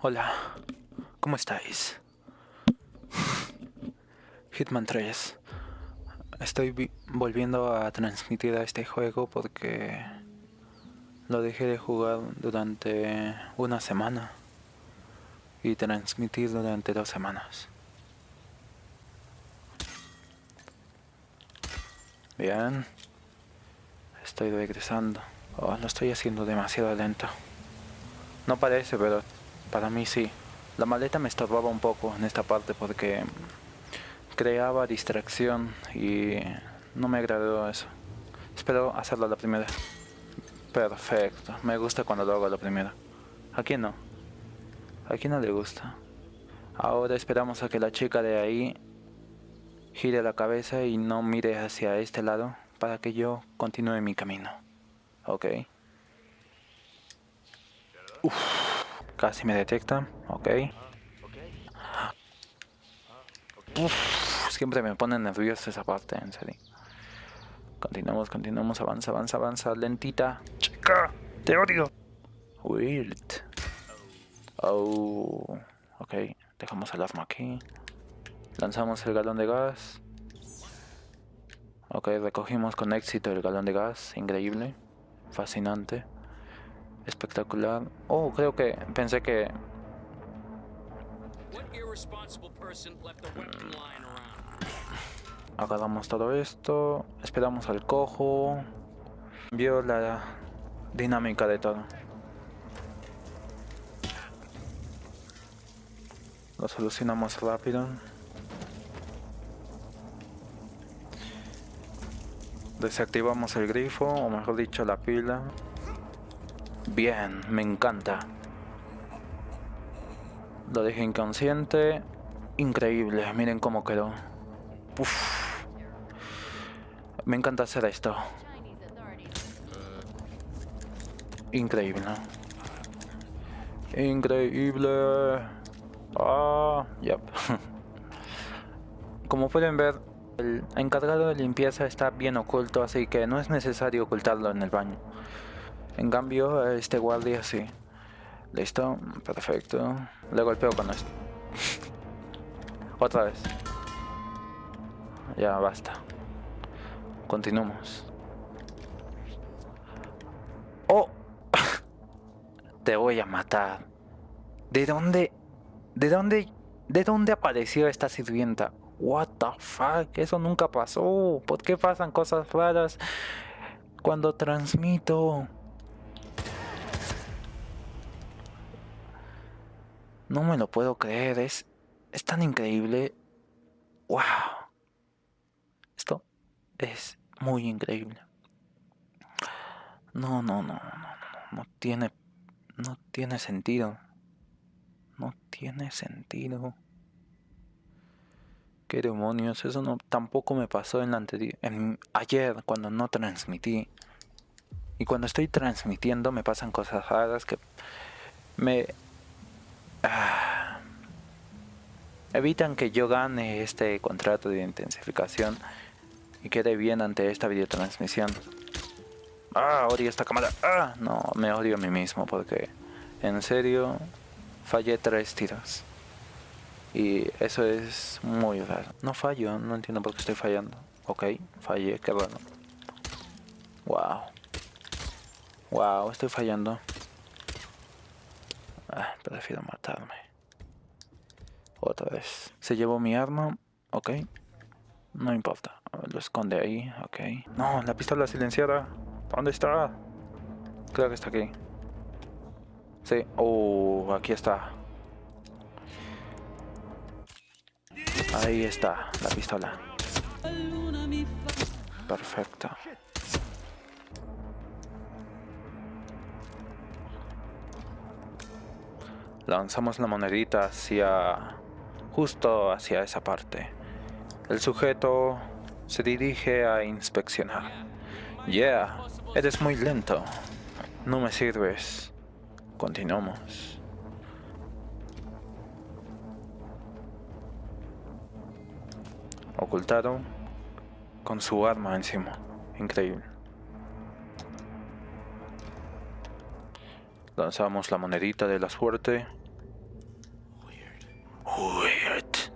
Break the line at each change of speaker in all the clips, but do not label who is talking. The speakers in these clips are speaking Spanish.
Hola, ¿cómo estáis? Hitman 3. Estoy volviendo a transmitir a este juego porque lo dejé de jugar durante una semana y transmitir durante dos semanas. Bien. Estoy regresando. Oh, lo estoy haciendo demasiado lento. No parece, pero para mí sí. La maleta me estorbaba un poco en esta parte porque creaba distracción y no me agradó eso. Espero hacerlo la primera. Perfecto. Me gusta cuando lo hago la primera. ¿A quién no? ¿A quién no le gusta? Ahora esperamos a que la chica de ahí gire la cabeza y no mire hacia este lado para que yo continúe mi camino. Ok. casi me detecta. Ok. siempre me pone nervioso esa parte, en serio. Continuamos, continuamos, avanza, avanza, avanza, lentita. Chica, te odio. Weird. Oh, ok, dejamos el arma aquí. Lanzamos el galón de gas. Ok, recogimos con éxito el galón de gas. Increíble. Fascinante. Espectacular. Oh, creo que pensé que... Agarramos todo esto. Esperamos al cojo. Vio la dinámica de todo. Lo solucionamos rápido. Desactivamos el grifo, o mejor dicho la pila. Bien, me encanta. Lo dejé inconsciente. Increíble, miren cómo quedó. Me encanta hacer esto. Increíble. Increíble. Ah, yep. Como pueden ver, el encargado de limpieza está bien oculto, así que no es necesario ocultarlo en el baño. En cambio, este guardia sí. Listo, perfecto. Le golpeo con esto. Otra vez. Ya basta. Continuamos. ¡Oh! Te voy a matar. ¿De dónde? ¿De dónde? ¿De dónde apareció esta sirvienta? What the fuck, eso nunca pasó. ¿Por qué pasan cosas raras cuando transmito? No me lo puedo creer, es, es tan increíble. Wow. Esto es muy increíble. No, no, no, no, no, no tiene, no tiene sentido. No tiene sentido. ¿Qué demonios? Eso no tampoco me pasó en la anterior, en ayer cuando no transmití. Y cuando estoy transmitiendo me pasan cosas raras que me ah, evitan que yo gane este contrato de intensificación y quede bien ante esta videotransmisión. Ah, odio esta cámara. Ah, no, me odio a mí mismo porque en serio fallé tres tiros. Y eso es muy raro. No fallo, no entiendo por qué estoy fallando. Ok, fallé, qué bueno. Wow. Wow, estoy fallando. Ah, prefiero matarme. Otra vez. Se llevó mi arma. Ok. No importa. Lo esconde ahí. Ok. No, la pistola silenciada. ¿Dónde está? Creo que está aquí. Sí. Oh, aquí está. Ahí está la pistola. Perfecto. Lanzamos la monedita hacia... justo hacia esa parte. El sujeto se dirige a inspeccionar. Yeah, eres muy lento. No me sirves. Continuamos. Ocultado. Con su arma encima. Increíble. Lanzamos la monedita de la suerte. Weird.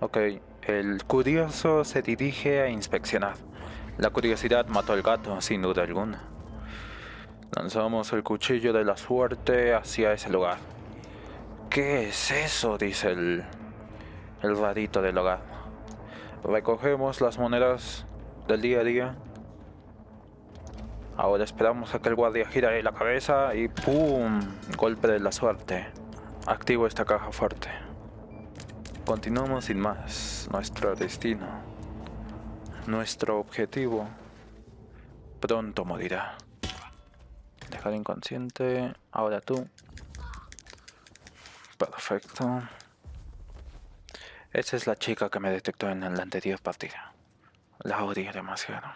Ok, el curioso se dirige a inspeccionar. La curiosidad mató al gato, sin duda alguna. Lanzamos el cuchillo de la suerte hacia ese lugar. ¿Qué es eso? dice el, el rarito del hogar. Recogemos las monedas del día a día. Ahora esperamos a que el guardia gire la cabeza y ¡pum! Golpe de la suerte. Activo esta caja fuerte. Continuamos sin más. Nuestro destino. Nuestro objetivo. Pronto morirá. Dejar inconsciente. Ahora tú. Perfecto. Esa es la chica que me detectó en la anterior partida. La odio demasiado.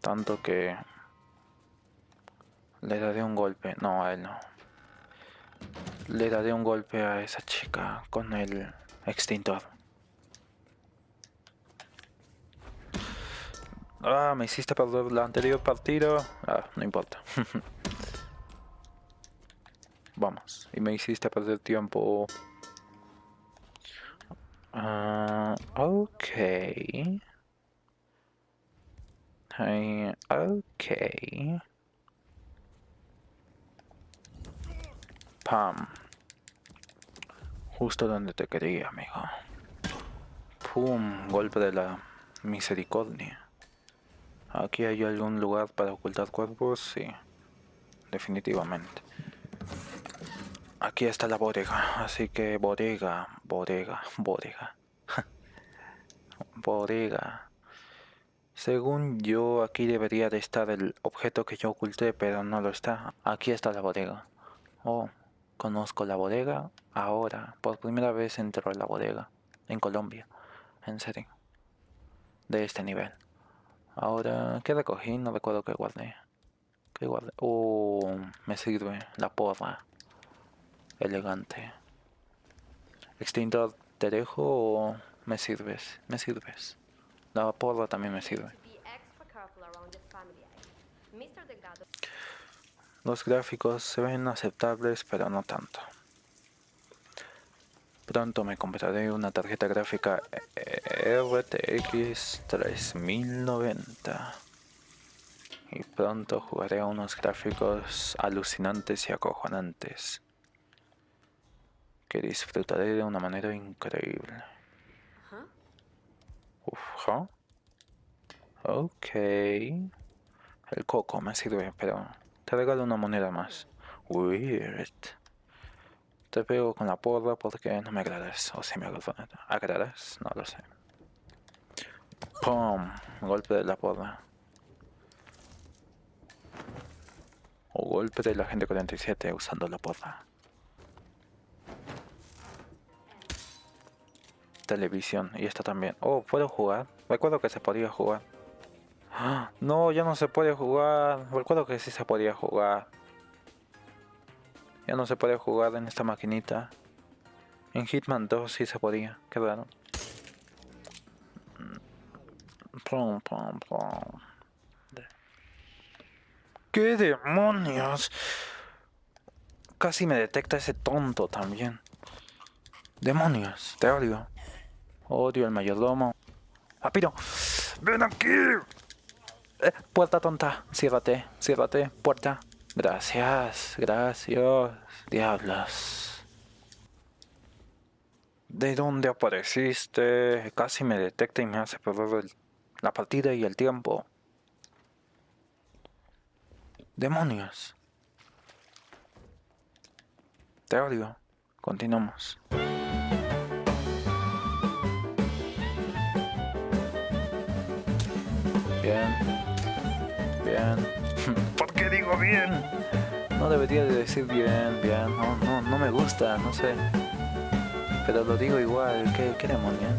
Tanto que... Le daré un golpe. No, a él no. Le daré un golpe a esa chica con el extintor. Ah, me hiciste perder la anterior partida. Ah, no importa. Vamos. Y me hiciste perder tiempo. Uh, okay. Hey, okay. Pam. Justo donde te quería, amigo. Pum, golpe de la misericordia. Aquí hay algún lugar para ocultar cuerpos, sí. Definitivamente. Aquí está la bodega, así que bodega, bodega, bodega. bodega. Según yo, aquí debería de estar el objeto que yo oculté, pero no lo está. Aquí está la bodega. Oh, conozco la bodega ahora. Por primera vez entro a la bodega. En Colombia. En serio. De este nivel. Ahora, ¿qué recogí? No recuerdo qué guardé. ¿Qué guardé? Oh, me sirve la porra elegante. Extintor, ¿te dejo o me sirves? Me sirves. La porra también me sirve. Los gráficos se ven aceptables, pero no tanto. Pronto me compraré una tarjeta gráfica RTX 3090. Y pronto jugaré a unos gráficos alucinantes y acojonantes que disfrutaré de una manera increíble. Uf, Ok. El coco me sirve, pero te regalo una moneda más. Weird. Te pego con la porra porque no me agradas. O si me agradas, no lo sé. ¡Pum! Golpe de la porra. O golpe de la gente 47 usando la porra. Televisión y esta también. Oh, ¿puedo jugar? Recuerdo que se podía jugar. No, ya no se puede jugar. Recuerdo que sí se podía jugar. Ya no se puede jugar en esta maquinita. En Hitman 2 sí se podía. Qué raro. ¿Qué demonios? Casi me detecta ese tonto también. Demonios, te odio. Odio el mayordomo. ¡Rápido! ¡Ven aquí! Eh, puerta tonta. Ciérrate, ciérrate, puerta. Gracias, gracias. Diablos. ¿De dónde apareciste? Casi me detecta y me hace perder la partida y el tiempo. Demonios. Te odio. Continuamos. ¿Por qué digo bien? No debería de decir bien, bien. No, no, no me gusta, no sé. Pero lo digo igual. ¿Qué, qué demonios?